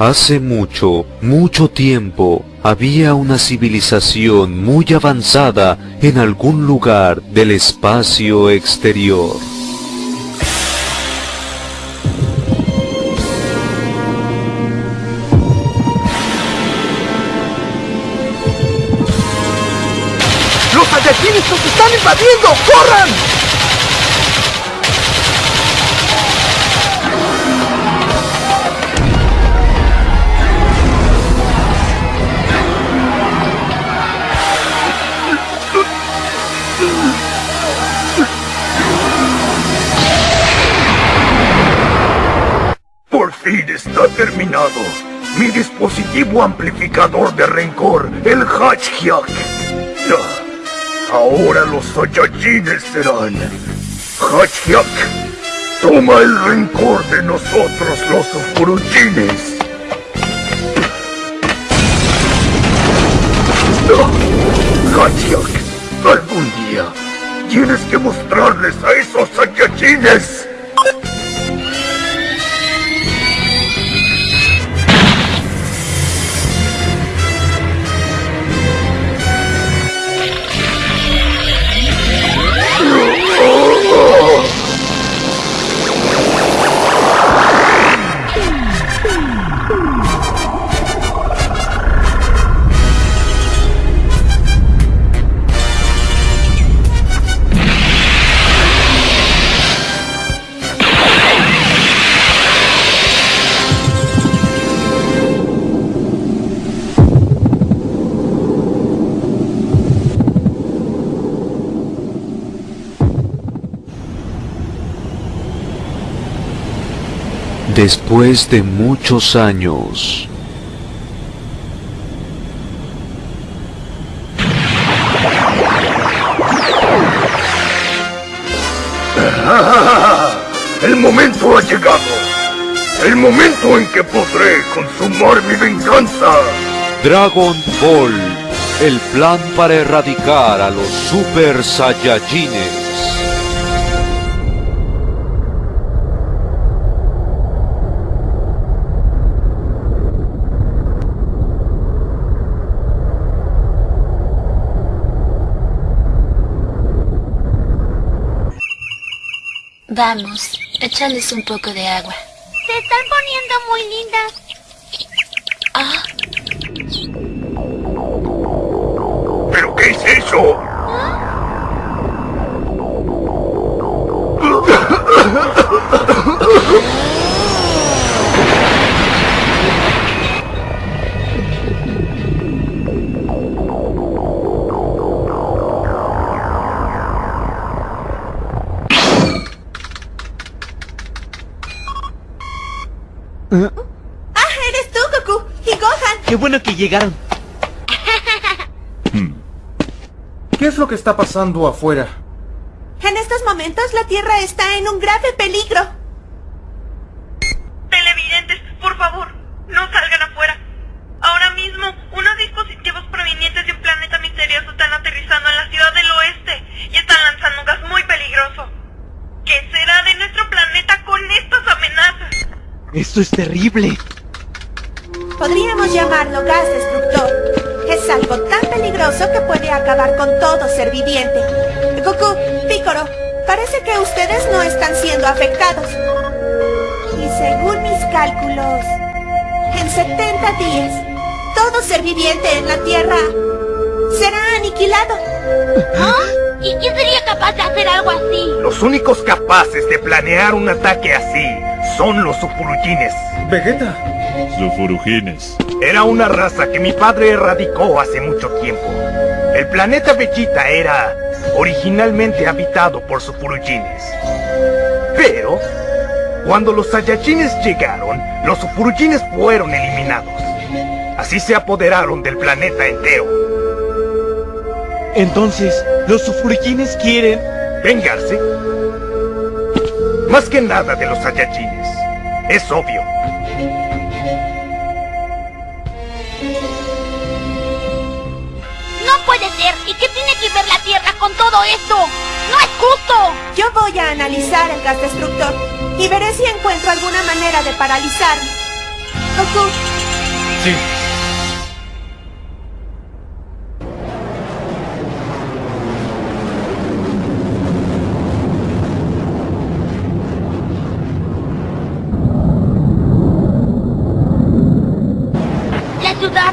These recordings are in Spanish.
Hace mucho, mucho tiempo, había una civilización muy avanzada en algún lugar del espacio exterior. ¡Los Saiyajines nos están invadiendo! ¡Corran! Terminado. Mi dispositivo amplificador de rencor, el Hatchhyak. Ah, Ahora los Saiyajines serán. Hatchhyak, toma el rencor de nosotros los Furuchines. Hatchhyak, algún día tienes que mostrarles a esos Saiyajines. Después de muchos años, El momento ha llegado. El momento en que podré consumar mi venganza. Dragon Ball, el plan para erradicar a los Super Saiyajines. Vamos, échales un poco de agua. Se están poniendo muy lindas. Ah, ¿Pero qué es eso? ¡Ah, llegaron. ¿Qué es lo que está pasando afuera? En estos momentos la Tierra está en un grave peligro. Televidentes, por favor, no salgan afuera. Ahora mismo, unos dispositivos provenientes de un planeta misterioso están aterrizando en la ciudad del oeste y están lanzando un gas muy peligroso. ¿Qué será de nuestro planeta con estas amenazas? Esto es terrible. Llamarlo gas destructor. Es algo tan peligroso que puede acabar con todo ser viviente. Goku, Piccolo, parece que ustedes no están siendo afectados. Y según mis cálculos, en 70 días, todo ser viviente en la Tierra será aniquilado. ¿y quién sería capaz de hacer algo así? Los únicos capaces de planear un ataque así son los Sufurujines. Vegeta. Sufurujines. Era una raza que mi padre erradicó hace mucho tiempo. El planeta Vegeta era originalmente habitado por Sufurujines. Pero, cuando los Saiyajines llegaron, los Sufurujines fueron eliminados. Así se apoderaron del planeta entero. Entonces, los sufurikines quieren... ¿Vengarse? Más que nada de los Saiyajines. Es obvio. Ver la Tierra con todo esto? ¡No es justo! Yo voy a analizar el gas destructor y veré si encuentro alguna manera de paralizarlo. Goku, Sí. La ciudad.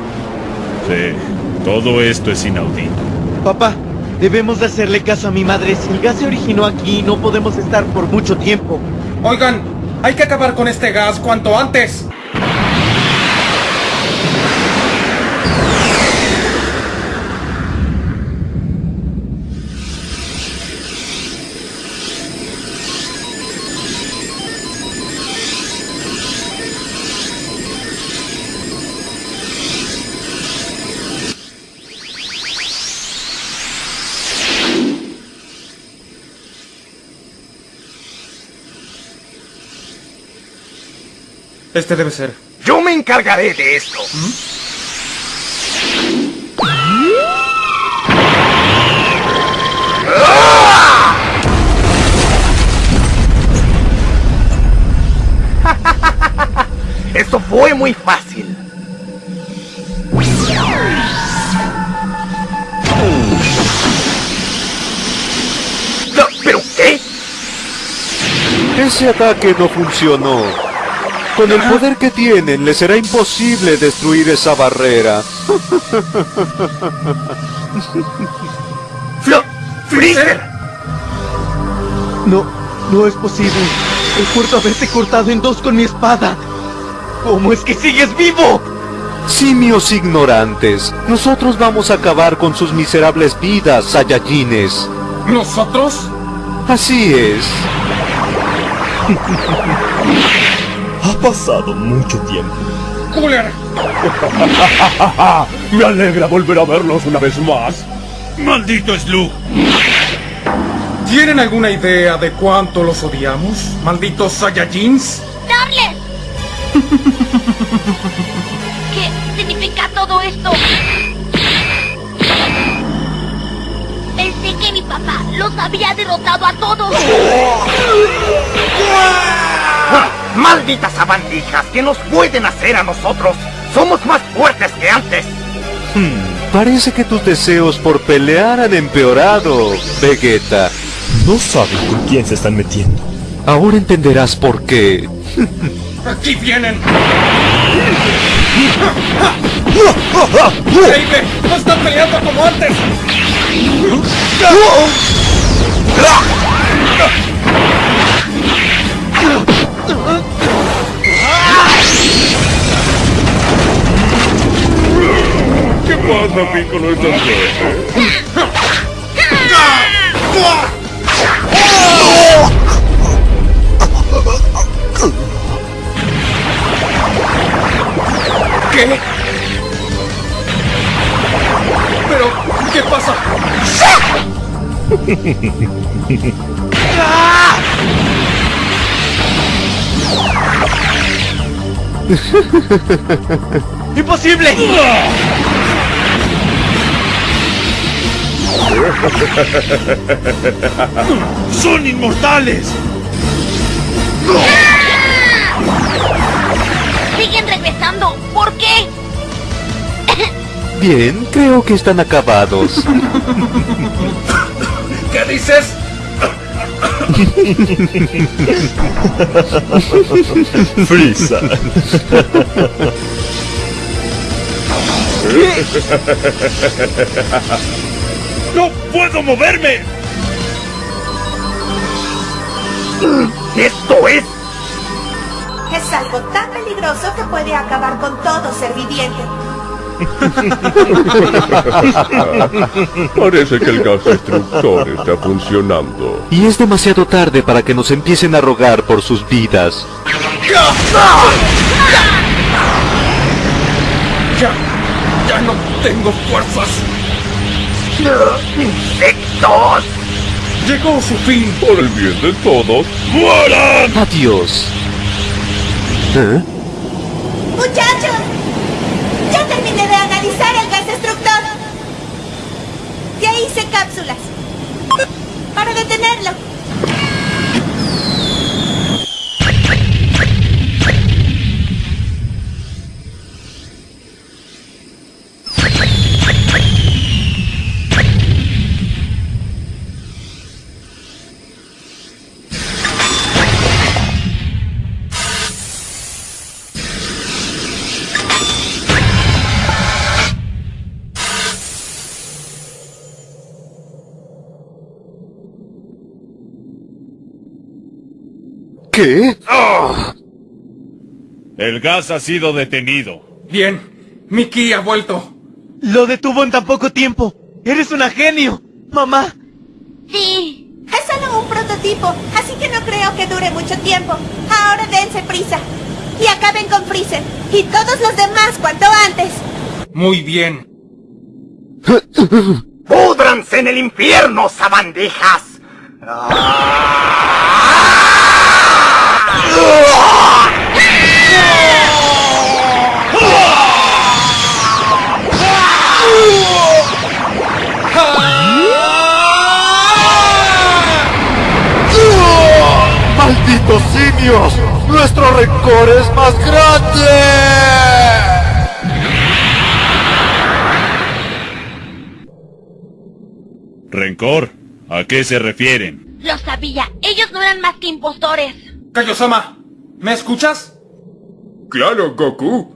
Sí, todo esto es inaudito. Papá, debemos de hacerle caso a mi madre. Si el gas se originó aquí, no podemos estar por mucho tiempo. Oigan, hay que acabar con este gas cuanto antes. Este debe ser. Yo me encargaré de esto. Esto fue muy fácil. No, ¿Pero qué? Ese ataque no funcionó. Con el poder que tienen, les será imposible destruir esa barrera. Flo Freezer. No, no es posible. Recuerdo haberte cortado en dos con mi espada. ¿Cómo es que sigues vivo? Simios ignorantes, nosotros vamos a acabar con sus miserables vidas, Saiyajines. ¿Nosotros? Así es. Ha pasado mucho tiempo. Cooler. Me alegra volver a verlos una vez más. ¡Maldito Slug! ¿Tienen alguna idea de cuánto los odiamos? ¿Malditos Saiyajins? ¡Darles! ¿Qué significa todo esto? Pensé que mi papá los había derrotado a todos. ¡Malditas sabandijas! ¿Qué nos pueden hacer a nosotros? ¡Somos más fuertes que antes! Hmm, parece que tus deseos por pelear han empeorado, Vegeta. No saben con quién se están metiendo. Ahora entenderás por qué. ¡Aquí vienen! ¡Baby! ¡No están peleando como antes! ¿Qué pasa, Piccolo? ¿Estás bien? ¿Qué? ¿Pero qué pasa? ¡Imposible! ¡Son inmortales! Siguen regresando. ¿Por qué? Bien, creo que están acabados. ¿Qué dices? Frisa. ¡No puedo moverme! ¡Esto es! es algo tan peligroso que puede acabar con todo ser viviente. Parece que el gas destructor está funcionando. Y es demasiado tarde para que nos empiecen a rogar por sus vidas. Ya, ya no tengo fuerzas. ¡Insectos! Llegó su fin. Por el bien de todos. ¡Mueran! Adiós. ¿Eh? ¿Qué? El gas ha sido detenido. Bien, Mickey ha vuelto. Lo detuvo en tan poco tiempo. Eres una genio, mamá. Sí. Es solo un prototipo, así que no creo que dure mucho tiempo. Ahora dense prisa. Y acaben con Freezer. Y todos los demás cuanto antes. Muy bien. ¡Púdranse en el infierno, sabandijas! ¡Malditos simios! ¡Nuestro rencor es más grande! ¿Rencor? ¿A qué se refieren? Lo sabía. Ellos no eran más que impostores. Kaiosama, ¿me escuchas? Claro, Goku.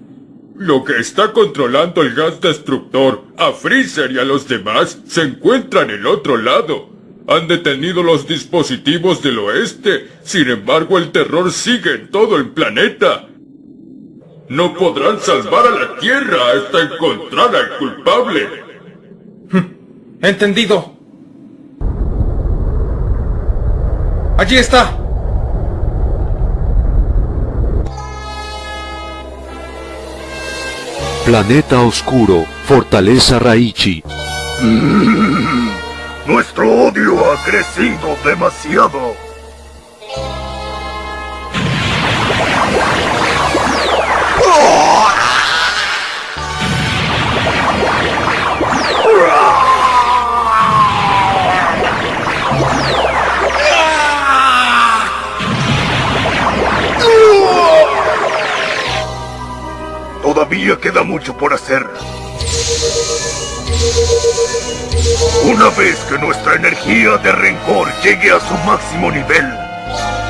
Lo que está controlando el gas destructor a Freezer y a los demás se encuentra en el otro lado. Han detenido los dispositivos del oeste, sin embargo el terror sigue en todo el planeta. No podrán salvar a la Tierra hasta encontrar al culpable. Entendido. Allí está. Planeta Oscuro, Fortaleza Raichi. Nuestro odio ha crecido demasiado. Todavía queda mucho por hacer. Una vez que nuestra energía de rencor llegue a su máximo nivel,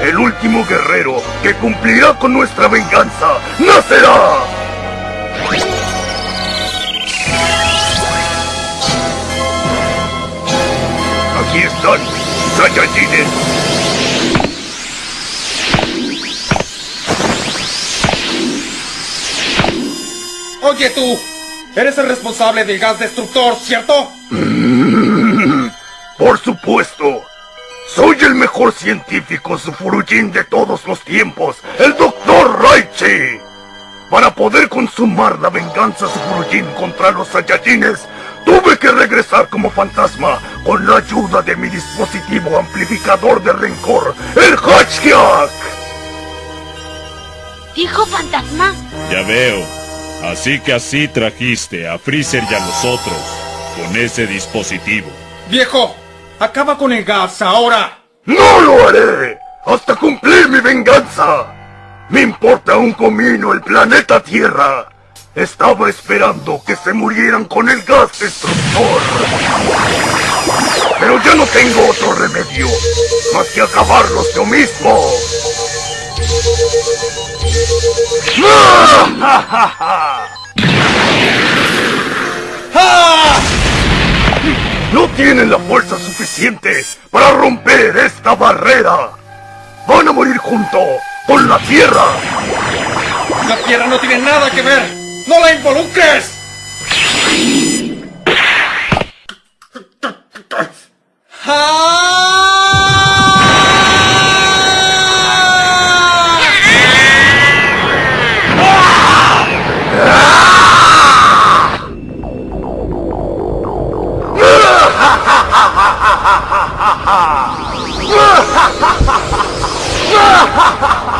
el último guerrero que cumplirá con nuestra venganza nacerá. Aquí están, Saiyajines. Oye tú, eres el responsable del gas destructor, ¿cierto? Por supuesto. Soy el mejor científico Sufurujin de todos los tiempos, el Dr. Raichi. Para poder consumar la venganza Sufurujin contra los Saiyajines, tuve que regresar como fantasma con la ayuda de mi dispositivo amplificador de rencor, el Hatchkiak. ¿Dijo fantasma? Ya veo. Así que así trajiste a Freezer y a los otros, con ese dispositivo. Viejo, acaba con el gas ahora. ¡No lo haré! ¡Hasta cumplir mi venganza! Me importa un comino el planeta Tierra. Estaba esperando que se murieran con el gas destructor. Pero ya no tengo otro remedio más que acabarlos yo mismo. No tienen la fuerza suficiente para romper esta barrera. Van a morir junto con la Tierra. La Tierra no tiene nada que ver. ¡No la involucres! 啊呃哈。哈哈哈哈呃哈哈哈。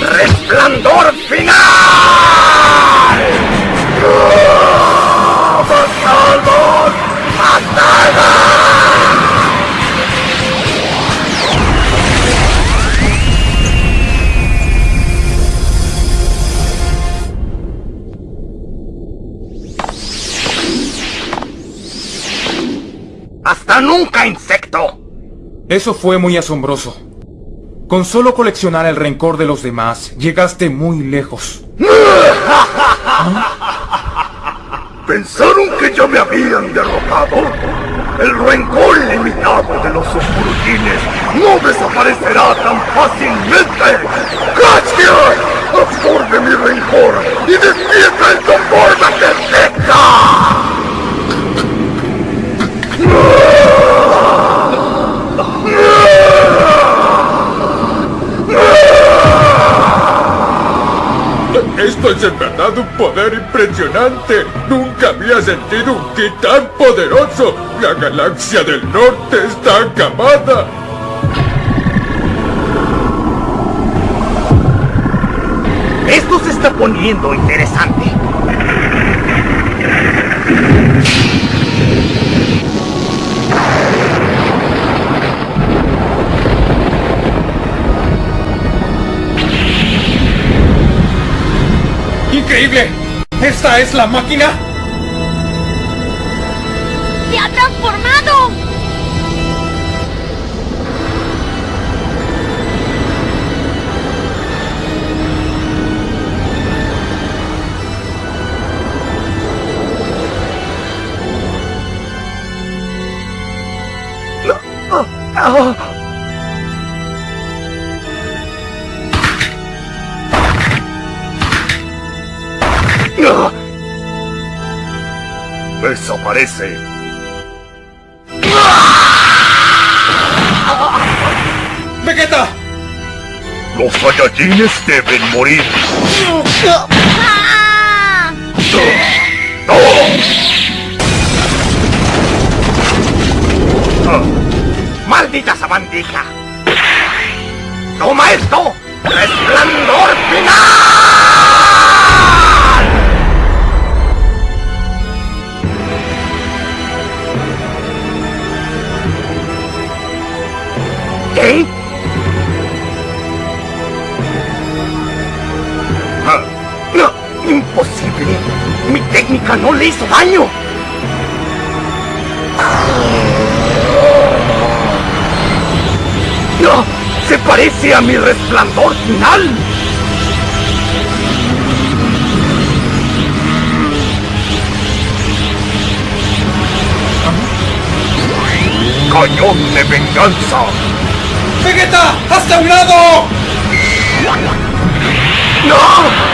¡Resplandor final! ¡Ah, ¡Bastardo! ¡Hasta nunca, insecto! Eso fue muy asombroso. Con solo coleccionar el rencor de los demás, llegaste muy lejos. ¿Pensaron que ya me habían derrotado? El rencor ilimitado de los oscurutines no desaparecerá tan fácilmente. ¡Gracias! ¡Absorbe mi rencor y despierta en tu forma perfecta! Esto es en verdad un poder impresionante. Nunca había sentido un ki tan poderoso. La galaxia del norte está acabada. Esto se está poniendo interesante. ¡Increíble! ¿Esta es la máquina? ¡Se ha transformado! Desaparece. ¡Vegeta! Los Saiyajines deben morir. ¡Maldita sabandija! ¡Toma esto! ¡Resplandor final! ¿Qué? Ah, ¡No! ¡Imposible! ¡Mi técnica no le hizo daño! ¡No! ¡Se parece a mi resplandor final! ¡Cañón de venganza! ¡Vegeta! ¡Hasta un lado! ¡No!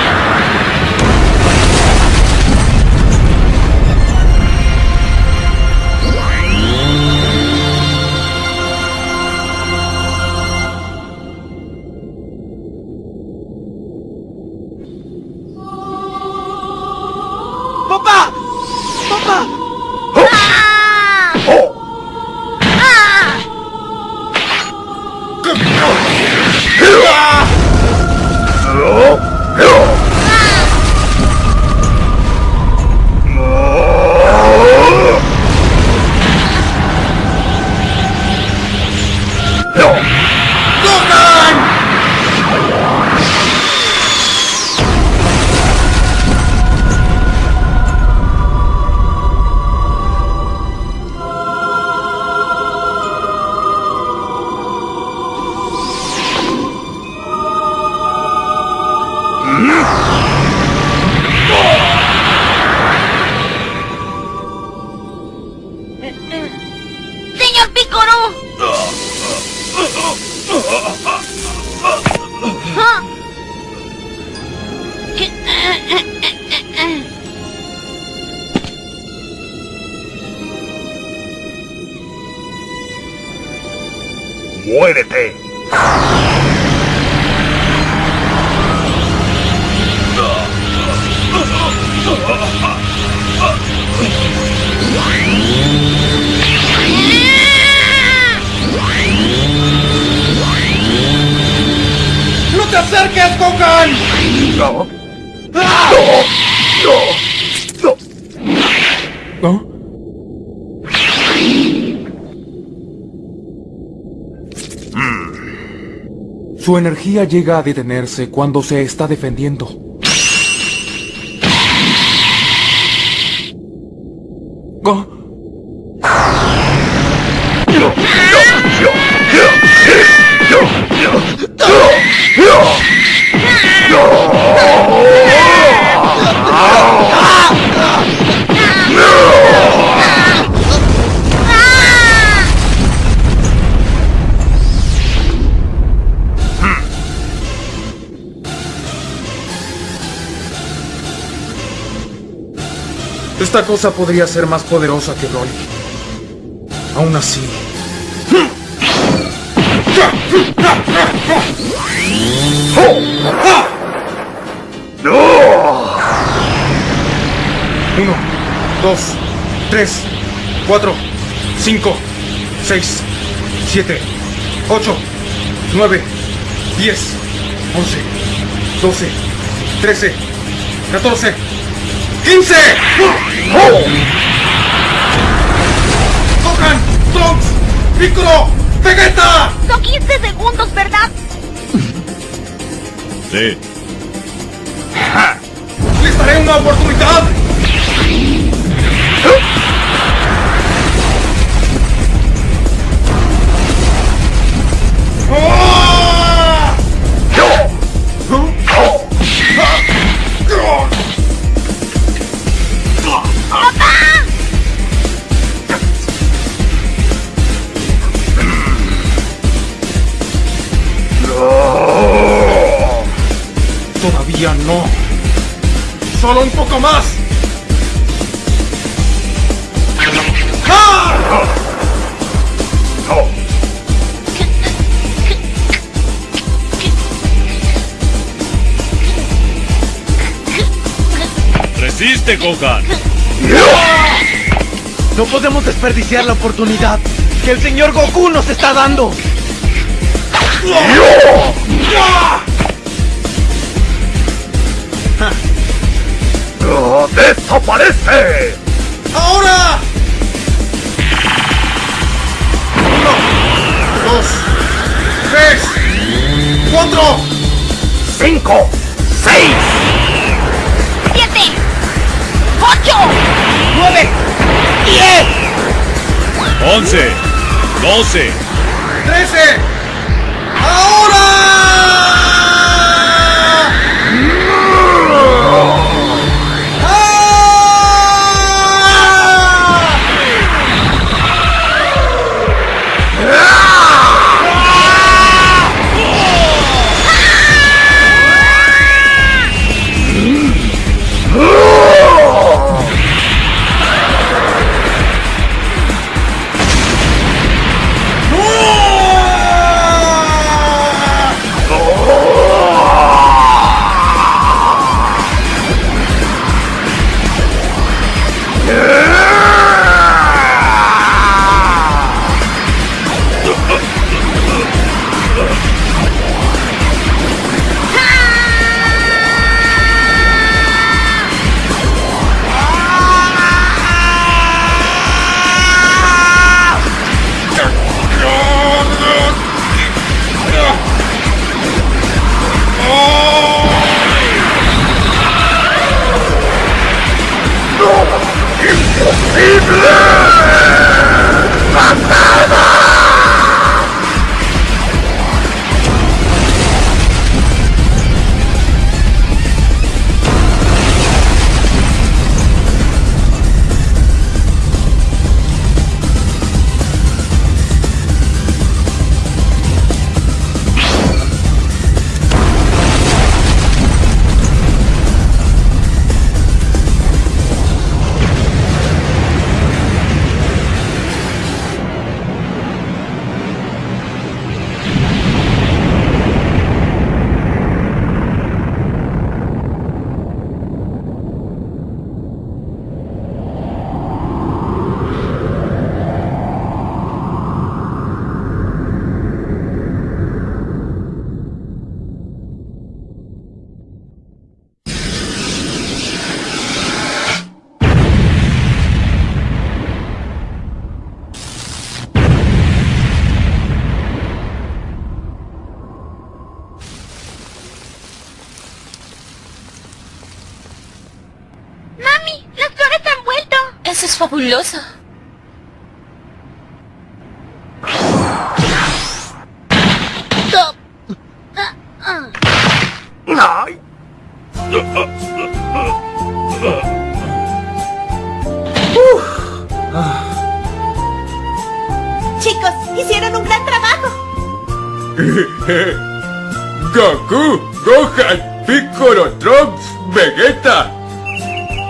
¡Muérete! ¡No te acerques. ¡No! ¡No! ¿No? Su energía llega a detenerse cuando se está defendiendo. Esta cosa podría ser más poderosa que Broly. Aún así... Uno, dos, tres, cuatro, cinco, seis, siete, ocho, nueve, diez, once, doce, trece, catorce, quince. ¡Gohan! ¡Trunks! ¡Piccolo! ¡Vegeta! Son 15 segundos, ¿verdad? Sí. ¡Les daré una oportunidad! Todavía no. Solo un poco más. ¡Ah! ¡Resiste, Gohan! No podemos desperdiciar la oportunidad que el señor Goku nos está dando. ¡Desaparece! ¡Ahora! Uno, dos, tres, cuatro, ¡Cinco! ¡Seis! ¡Siete! ¡Ocho! ¡Nueve! ¡Diez! ¡Once! ¡Doce! trece. ¡Ahora! Fabuloso. ¡Ay! Chicos, hicieron un gran trabajo. Goku, Gohan, Piccolo, Trunks, Vegeta.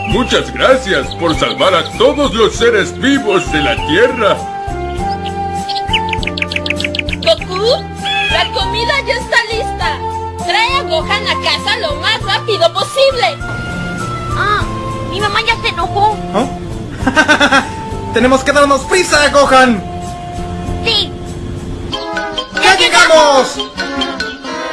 Muchas gracias por salvar a todos los seres vivos de la Tierra. Goku, la comida ya está lista. Trae a Gohan a casa lo más rápido posible. Ah, mi mamá ya se enojó. ¡Tenemos que darnos prisa, Gohan! Sí. ¡Ya llegamos!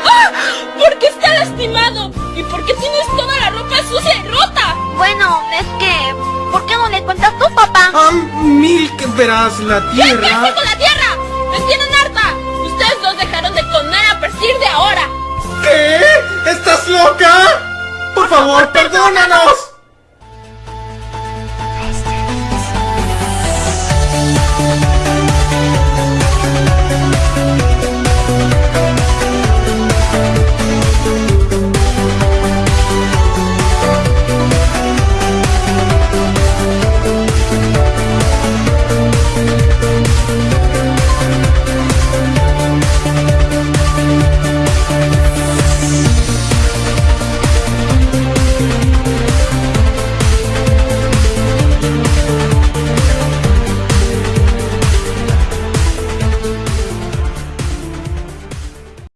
¡Ah! ¿Por qué está lastimado? ¿Y por qué tienes toda la ropa sucia y rota? Bueno, es que... ¿Por qué no le cuentas tú, papá? Ah, que verás, la tierra... ¿Qué haces con la tierra? ¡Me tienen harta! Ustedes dos dejaron de comer a partir de ahora. ¿Qué? ¿Estás loca? Por favor, perdónanos.